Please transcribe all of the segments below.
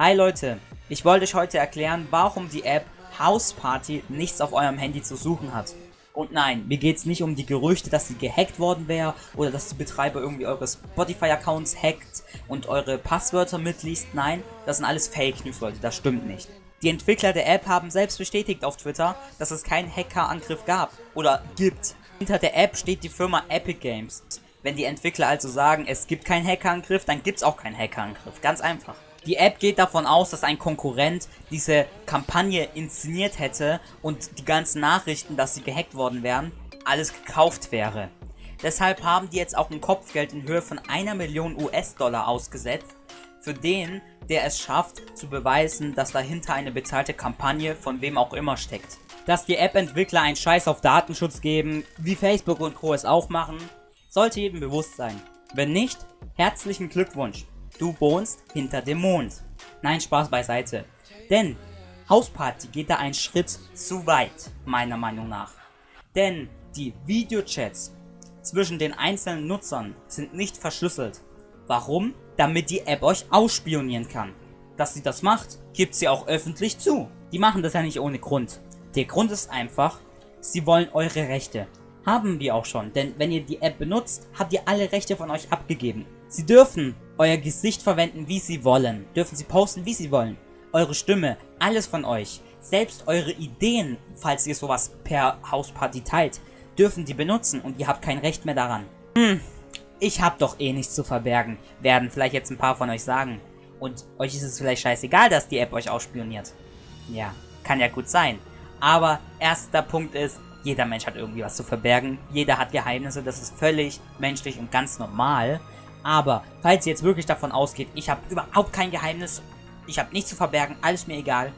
Hi Leute, ich wollte euch heute erklären, warum die App House Party nichts auf eurem Handy zu suchen hat. Und nein, mir geht es nicht um die Gerüchte, dass sie gehackt worden wäre oder dass die Betreiber irgendwie eure Spotify-Accounts hackt und eure Passwörter mitliest. Nein, das sind alles Fake News, Leute, das stimmt nicht. Die Entwickler der App haben selbst bestätigt auf Twitter, dass es keinen Hackerangriff gab oder gibt. Hinter der App steht die Firma Epic Games. Wenn die Entwickler also sagen, es gibt keinen Hackerangriff, dann gibt es auch keinen Hackerangriff. Ganz einfach. Die App geht davon aus, dass ein Konkurrent diese Kampagne inszeniert hätte und die ganzen Nachrichten, dass sie gehackt worden wären, alles gekauft wäre. Deshalb haben die jetzt auch ein Kopfgeld in Höhe von einer Million US-Dollar ausgesetzt, für den, der es schafft, zu beweisen, dass dahinter eine bezahlte Kampagne von wem auch immer steckt. Dass die App-Entwickler einen Scheiß auf Datenschutz geben, wie Facebook und Co. es auch machen, sollte jedem bewusst sein. Wenn nicht, herzlichen Glückwunsch. Du wohnst hinter dem Mond. Nein, Spaß beiseite. Denn Hausparty geht da einen Schritt zu weit, meiner Meinung nach. Denn die Videochats zwischen den einzelnen Nutzern sind nicht verschlüsselt. Warum? Damit die App euch ausspionieren kann. Dass sie das macht, gibt sie auch öffentlich zu. Die machen das ja nicht ohne Grund. Der Grund ist einfach, sie wollen eure Rechte. Haben wir auch schon, denn wenn ihr die App benutzt, habt ihr alle Rechte von euch abgegeben. Sie dürfen euer Gesicht verwenden, wie sie wollen. Dürfen sie posten, wie sie wollen. Eure Stimme, alles von euch. Selbst eure Ideen, falls ihr sowas per Hausparty teilt, dürfen die benutzen und ihr habt kein Recht mehr daran. Hm, ich hab doch eh nichts zu verbergen, werden vielleicht jetzt ein paar von euch sagen. Und euch ist es vielleicht scheißegal, dass die App euch ausspioniert. Ja, kann ja gut sein. Aber erster Punkt ist, jeder Mensch hat irgendwie was zu verbergen. Jeder hat Geheimnisse, das ist völlig menschlich und ganz normal. Aber falls ihr jetzt wirklich davon ausgeht, ich habe überhaupt kein Geheimnis, ich habe nichts zu verbergen, alles mir egal,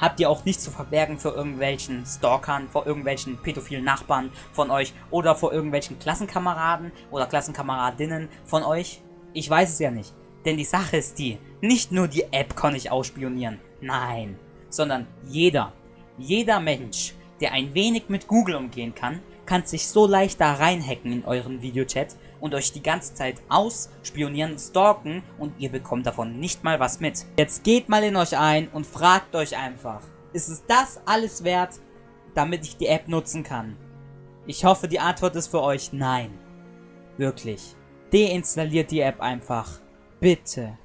habt ihr auch nichts zu verbergen für irgendwelchen Stalkern, vor irgendwelchen pädophilen Nachbarn von euch oder vor irgendwelchen Klassenkameraden oder Klassenkameradinnen von euch? Ich weiß es ja nicht. Denn die Sache ist die, nicht nur die App kann ich ausspionieren, nein, sondern jeder, jeder Mensch, der ein wenig mit Google umgehen kann, kann sich so leicht da reinhacken in euren Videochat und euch die ganze Zeit ausspionieren, stalken und ihr bekommt davon nicht mal was mit. Jetzt geht mal in euch ein und fragt euch einfach, ist es das alles wert, damit ich die App nutzen kann? Ich hoffe, die Antwort ist für euch nein. Wirklich. Deinstalliert die App einfach. Bitte.